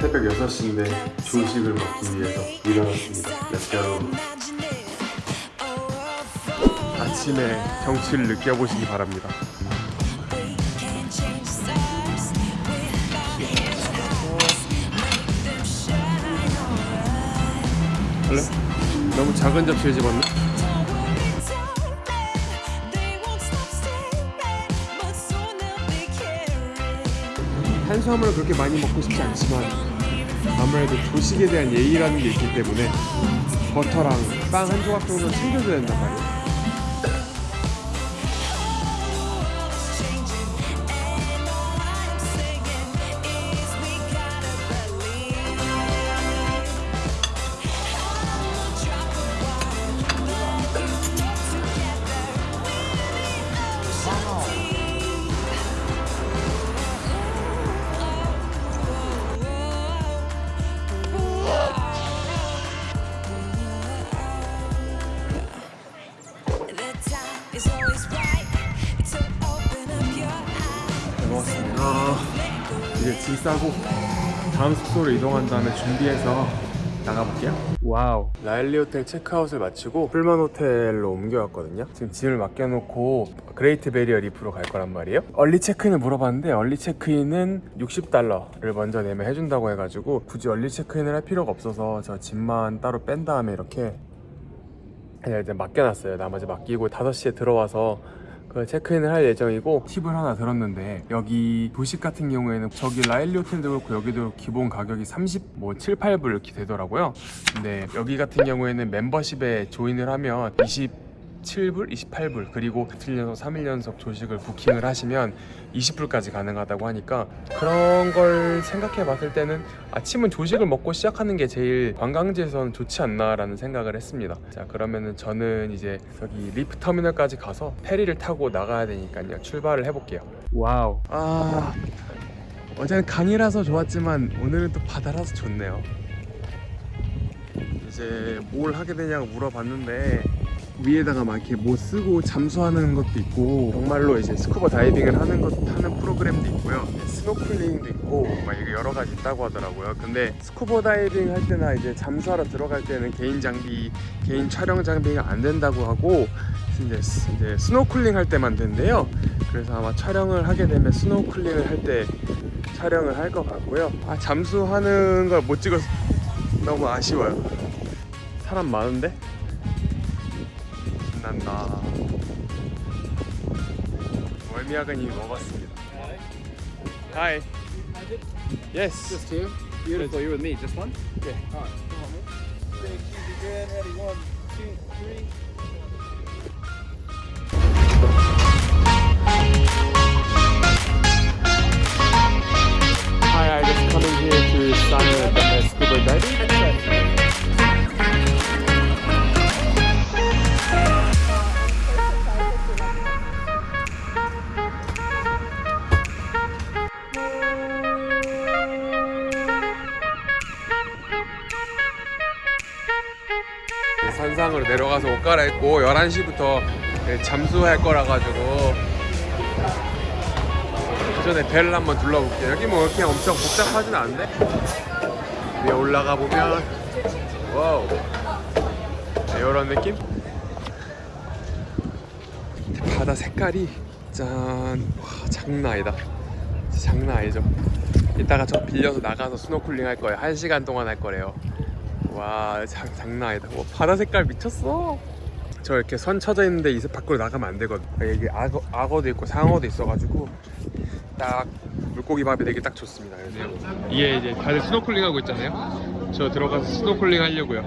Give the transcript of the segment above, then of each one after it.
새벽 6시인데 조식을 먹기 위해서 일어났습니다. Let's go. 아침에 정취를 느껴보시기 바랍니다. 원래 너무 작은 접시에 집었네. 탄수화물을 그렇게 많이 먹고 싶지 않지만 아무래도 조식에 대한 예의라는 게 있기 때문에 버터랑 빵 한 조각 정도는 챙겨줘야 된단 말이에요. 먹었습니다. 이제 짐 싸고 다음 숙소로 이동한 다음에 준비해서 나가볼게요. Wow. 라일리 호텔 체크아웃을 마치고 풀만 호텔로 옮겨왔거든요. 지금 짐을 맡겨놓고 그레이트 베리어 리프로 갈 거란 말이에요. early 체크인을 물어봤는데 early 체크인은 60달러를 먼저 내면 해준다고 해가지고 굳이 early 체크인을 할 필요가 없어서 저 짐만 따로 뺀 다음에 이렇게 그냥 이제 맡겨놨어요. 나머지 맡기고 5시에 들어와서 그 체크인을 할 예정이고 팁을 하나 들었는데 여기 조식 같은 경우에는 저기 라일리 호텔도 그렇고 여기도 기본 가격이 30, 뭐 7, 8불 이렇게 되더라고요. 근데 여기 같은 경우에는 멤버십에 join을 하면 27불, 28불 그리고 이틀 연속 3일 연속 조식을 부킹을 하시면 20불까지 가능하다고 하니까 그런 걸 생각해 봤을 때는 아침은 조식을 먹고 시작하는 게 제일 관광지에서는 좋지 않나 라는 생각을 했습니다. 자 그러면은 저는 이제 저기 리프 터미널까지 가서 페리를 타고 나가야 되니까요. 출발을 해볼게요. Wow. 아 어제는 강이라서 좋았지만 오늘은 또 바다라서 좋네요. 이제 뭘 하게 되냐고 물어봤는데 위에다가 막 이렇게 뭐 쓰고 잠수하는 것도 있고 정말로 이제 스쿠버 다이빙을 하는 것 하는 프로그램도 있고요. 스노클링도 있고 막 여러 가지 있다고 하더라고요. 근데 스쿠버 다이빙 할 때나 이제 잠수하러 들어갈 때는 개인 장비 개인 촬영 장비가 안 된다고 하고 이제, 스- 이제 스노클링 할 때만 된대요. 그래서 아마 촬영을 하게 되면 스노클링을 할 때 촬영을 할 것 같고요. 아 잠수하는 걸 못 찍어서 너무 아쉬워요. 사람 많은데 신난다 월미야근이 먹었습니다 Hi Yes Just two. Beautiful. You with me? Just one? Okay. All right. Come on, man. Big cheesy grin. Ready? One, two, three. 선상으로 내려가서 옷 갈아입고 11시부터 잠수할 거라 가지고. 그 전에 배를 한번 둘러볼게요. 여기 뭐 이렇게 엄청 복잡하진 않은데? 위에 올라가 보면 wow. 이런 느낌? 바다 색깔이 짠. 와, 장난 아니다. 장난 아니죠. 이따가 저 빌려서 나가서 스노클링 할 거예요. 한 시간 동안 할 거래요 와 장, 장난 아니다. 와, 바다 색깔 미쳤어? 저 이렇게 선 쳐져 있는데 이 밖으로 나가면 안 되거든. 여기 악어, 악어도 있고 상어도 있어가지고 딱 물고기 밥이 되게 딱 좋습니다. 그래서. 이게 이제 다들 스노클링 하고 있잖아요. 저 들어가서 스노클링 하려고요.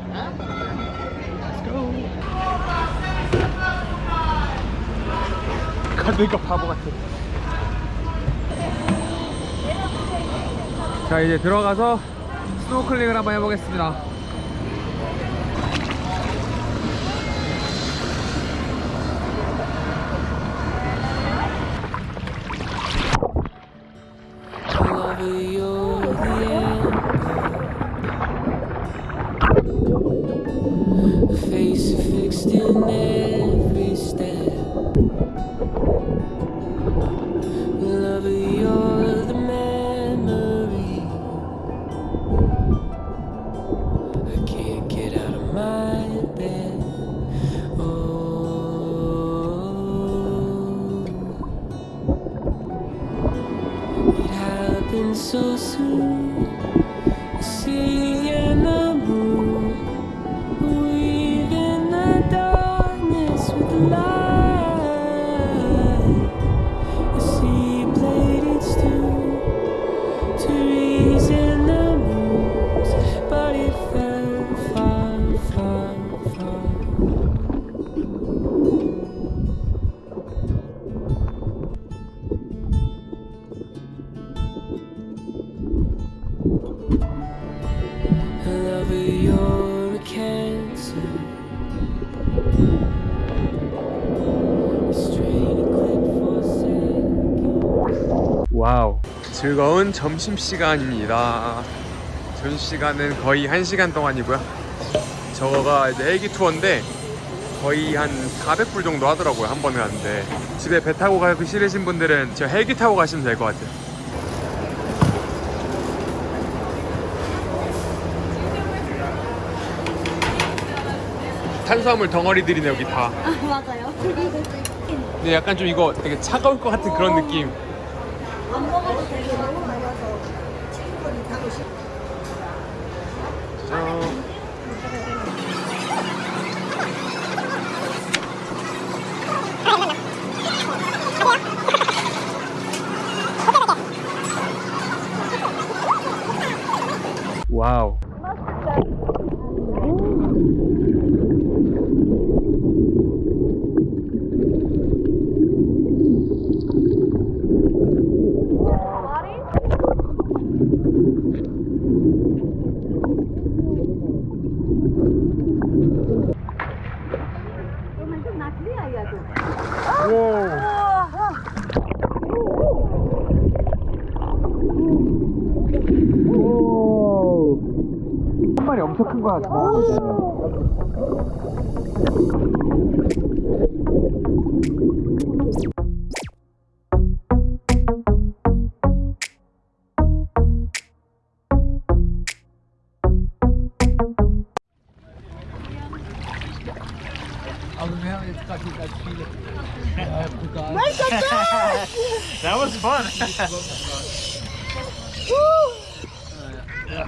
가니까 바보 같아. 자 이제 들어가서 스노클링을 한번 해보겠습니다 wasting every step. You're the memory. I can't get out of my bed. Oh, it happened so soon. See. 즐거운 점심시간입니다. 점심시간은 거의 1시간 동안이고요. 저거가 이제 헬기 투어인데 거의 한 400불 정도 하더라고요 한 번에 가는데. 집에 배 타고 가기 싫으신 분들은 저 헬기 타고 가시면 될 것 같아요. 탄수화물 덩어리들이네 여기 다. 아 맞아요. 근데 약간 좀 이거 되게 차가울 것 같은 그런 느낌 안 먹어도 되게 너무 많아서 친구들이 가고 싶어. 짠. 와우. 한 마리 엄청 큰거 같아. That was fun.